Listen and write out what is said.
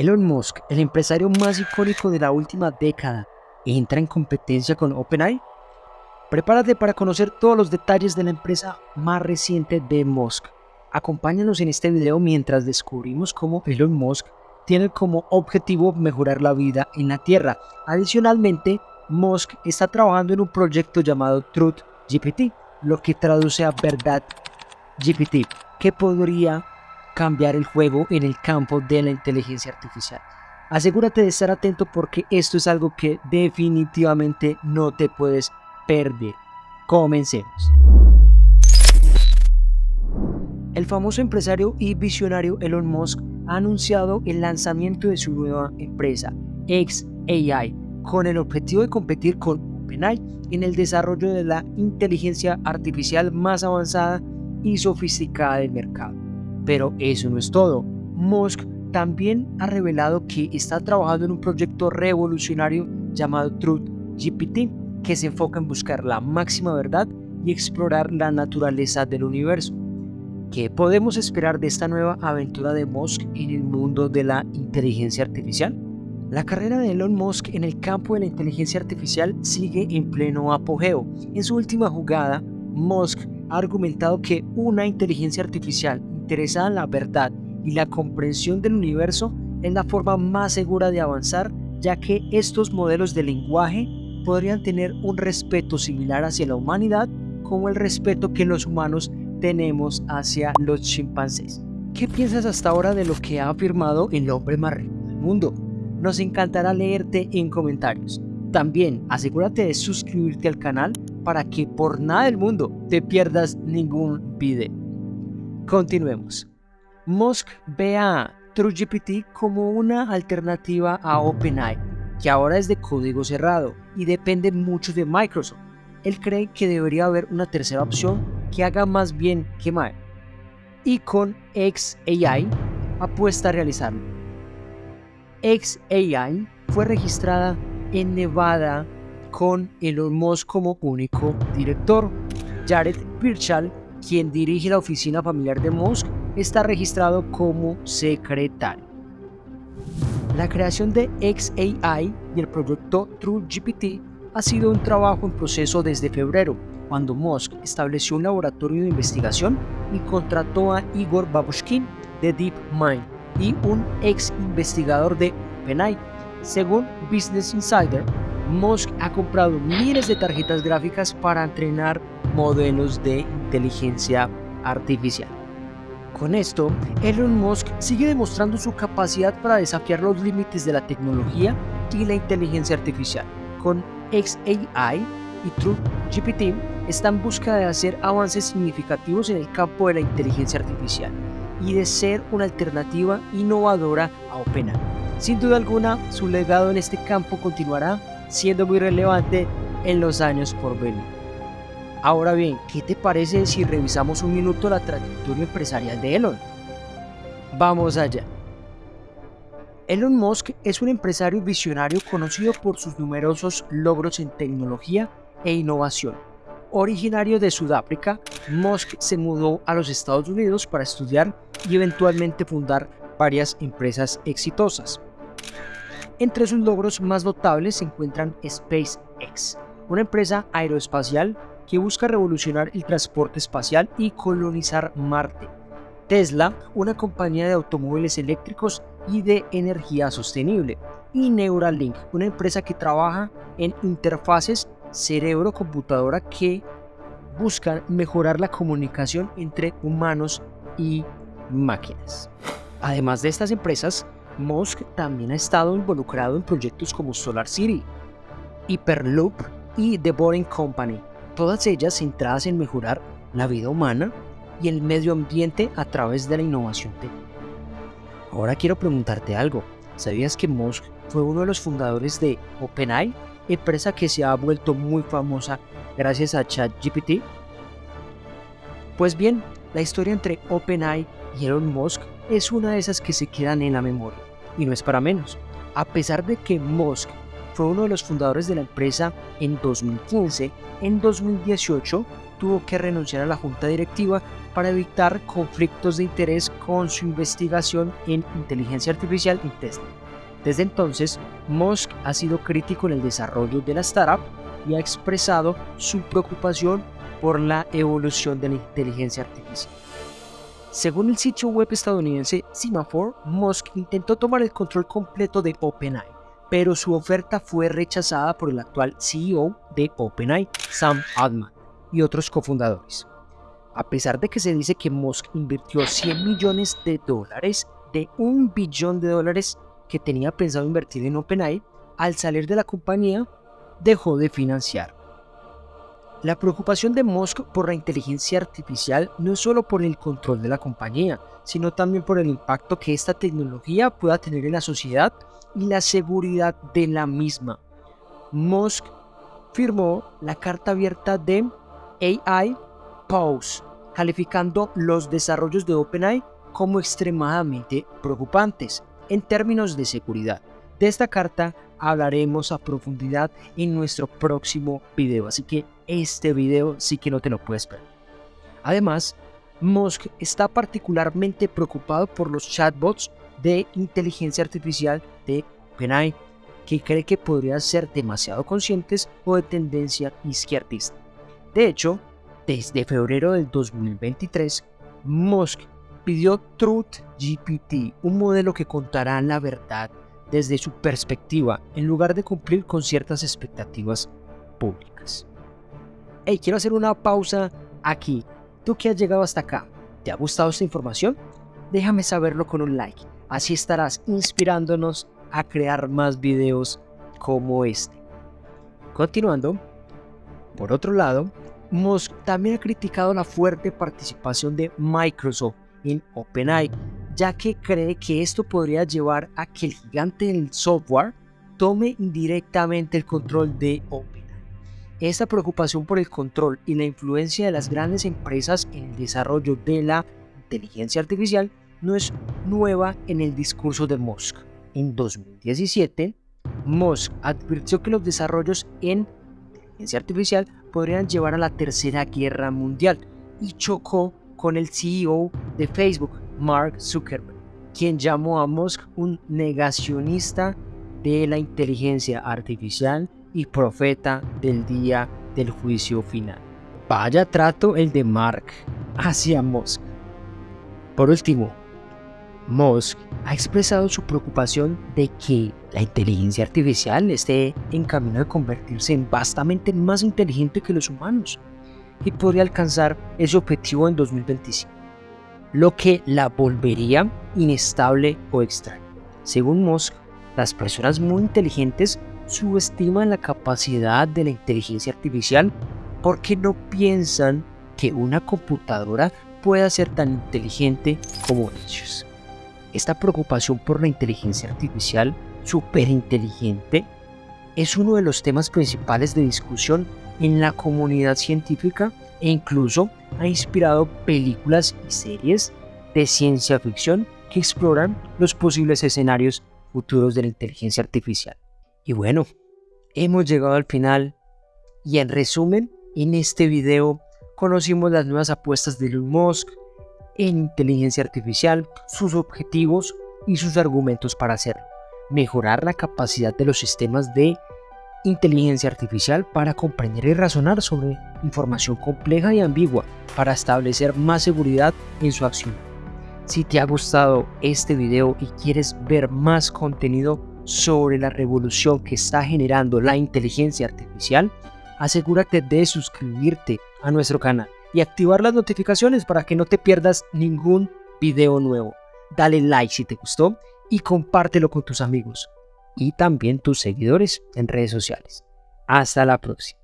Elon Musk, el empresario más icónico de la última década, entra en competencia con OpenAI. Prepárate para conocer todos los detalles de la empresa más reciente de Musk. Acompáñanos en este video mientras descubrimos cómo Elon Musk tiene como objetivo mejorar la vida en la Tierra. Adicionalmente, Musk está trabajando en un proyecto llamado Truth GPT, lo que traduce a verdad GPT, que podría cambiar el juego en el campo de la inteligencia artificial. Asegúrate de estar atento porque esto es algo que definitivamente no te puedes perder. Comencemos. El famoso empresario y visionario Elon Musk ha anunciado el lanzamiento de su nueva empresa, XAI, con el objetivo de competir con OpenAI en el desarrollo de la inteligencia artificial más avanzada y sofisticada del mercado. Pero eso no es todo. Musk también ha revelado que está trabajando en un proyecto revolucionario llamado Truth GPT, que se enfoca en buscar la máxima verdad y explorar la naturaleza del universo. ¿Qué podemos esperar de esta nueva aventura de Musk en el mundo de la inteligencia artificial? La carrera de Elon Musk en el campo de la inteligencia artificial sigue en pleno apogeo. En su última jugada, Musk ha argumentado que una inteligencia artificial interesada en la verdad y la comprensión del universo es la forma más segura de avanzar, ya que estos modelos de lenguaje podrían tener un respeto similar hacia la humanidad como el respeto que los humanos tenemos hacia los chimpancés. ¿Qué piensas hasta ahora de lo que ha afirmado el hombre más rico del mundo? Nos encantará leerte en comentarios. También asegúrate de suscribirte al canal para que por nada del mundo te pierdas ningún video. Continuemos. Musk ve a TrueGPT como una alternativa a OpenAI, que ahora es de código cerrado y depende mucho de Microsoft. Él cree que debería haber una tercera opción que haga más bien que mal. Y con XAI apuesta a realizarlo. XAI fue registrada en Nevada con Elon Musk como único director. Jared Birchall quien dirige la oficina familiar de Musk, está registrado como secretario. La creación de XAI y el proyecto TrueGPT ha sido un trabajo en proceso desde febrero, cuando Musk estableció un laboratorio de investigación y contrató a Igor Babushkin de DeepMind y un ex investigador de OpenAI. Según Business Insider, Musk ha comprado miles de tarjetas gráficas para entrenar modelos de inteligencia artificial. Con esto, Elon Musk sigue demostrando su capacidad para desafiar los límites de la tecnología y la inteligencia artificial. Con XAI y TrueGPT está en busca de hacer avances significativos en el campo de la inteligencia artificial y de ser una alternativa innovadora a OpenAI. Sin duda alguna, su legado en este campo continuará siendo muy relevante en los años por venir. Ahora bien, ¿qué te parece si revisamos un minuto la trayectoria empresarial de Elon? Vamos allá. Elon Musk es un empresario visionario conocido por sus numerosos logros en tecnología e innovación. Originario de Sudáfrica, Musk se mudó a los Estados Unidos para estudiar y eventualmente fundar varias empresas exitosas. Entre sus logros más notables se encuentran SpaceX, una empresa aeroespacial que busca revolucionar el transporte espacial y colonizar Marte. Tesla, una compañía de automóviles eléctricos y de energía sostenible. Y Neuralink, una empresa que trabaja en interfaces cerebro-computadora que buscan mejorar la comunicación entre humanos y máquinas. Además de estas empresas, Musk también ha estado involucrado en proyectos como Solar City, Hyperloop y The Boring Company, todas ellas centradas en mejorar la vida humana y el medio ambiente a través de la innovación técnica. Ahora quiero preguntarte algo, ¿sabías que Musk fue uno de los fundadores de OpenAI, empresa que se ha vuelto muy famosa gracias a ChatGPT? Pues bien, la historia entre OpenAI y Elon Musk es una de esas que se quedan en la memoria, y no es para menos. A pesar de que Musk fue uno de los fundadores de la empresa en 2015, en 2018 tuvo que renunciar a la junta directiva para evitar conflictos de interés con su investigación en inteligencia artificial y Tesla. Desde entonces, Musk ha sido crítico en el desarrollo de la startup y ha expresado su preocupación por la evolución de la inteligencia artificial. Según el sitio web estadounidense Semaphore, Musk intentó tomar el control completo de OpenAI, pero su oferta fue rechazada por el actual CEO de OpenAI, Sam Altman, y otros cofundadores. A pesar de que se dice que Musk invirtió 100 millones de dólares de un billón de dólares que tenía pensado invertir en OpenAI, al salir de la compañía dejó de financiar. La preocupación de Musk por la inteligencia artificial no es solo por el control de la compañía, sino también por el impacto que esta tecnología pueda tener en la sociedad y la seguridad de la misma. Musk firmó la carta abierta de AI Pause, calificando los desarrollos de OpenAI como extremadamente preocupantes en términos de seguridad. De esta carta hablaremos a profundidad en nuestro próximo video, así que este video sí que no te lo puedes perder. Además, Musk está particularmente preocupado por los chatbots de inteligencia artificial de OpenAI, que cree que podrían ser demasiado conscientes o de tendencia izquierdista. De hecho, desde febrero del 2023, Musk pidió Truth GPT, un modelo que contará la verdad desde su perspectiva, en lugar de cumplir con ciertas expectativas públicas. Hey, quiero hacer una pausa aquí. Tú que has llegado hasta acá, ¿te ha gustado esta información? Déjame saberlo con un like, así estarás inspirándonos a crear más videos como este. Continuando, por otro lado, Musk también ha criticado la fuerte participación de Microsoft en OpenAI, ya que cree que esto podría llevar a que el gigante del software tome indirectamente el control de OpenAI. Esta preocupación por el control y la influencia de las grandes empresas en el desarrollo de la inteligencia artificial no es nueva en el discurso de Musk. En 2017, Musk advirtió que los desarrollos en inteligencia artificial podrían llevar a la Tercera Guerra Mundial y chocó con el CEO de Facebook, Mark Zuckerberg, quien llamó a Musk un negacionista de la inteligencia artificial y profeta del día del juicio final. Vaya trato el de Mark hacia Musk. Por último, Musk ha expresado su preocupación de que la inteligencia artificial esté en camino de convertirse en vastamente más inteligente que los humanos y podría alcanzar ese objetivo en 2025 lo que la volvería inestable o extraña. Según Musk, las personas muy inteligentes subestiman la capacidad de la inteligencia artificial porque no piensan que una computadora pueda ser tan inteligente como ellos. Esta preocupación por la inteligencia artificial superinteligente es uno de los temas principales de discusión en la comunidad científica e incluso ha inspirado películas y series de ciencia ficción que exploran los posibles escenarios futuros de la inteligencia artificial. Y bueno, hemos llegado al final y en resumen, en este video conocimos las nuevas apuestas de Elon Musk en inteligencia artificial, sus objetivos y sus argumentos para hacerlo. Mejorar la capacidad de los sistemas de inteligencia artificial para comprender y razonar sobre información compleja y ambigua para establecer más seguridad en su acción. Si te ha gustado este video y quieres ver más contenido sobre la revolución que está generando la inteligencia artificial, asegúrate de suscribirte a nuestro canal y activar las notificaciones para que no te pierdas ningún video nuevo. Dale like si te gustó y compártelo con tus amigos y también tus seguidores en redes sociales. Hasta la próxima.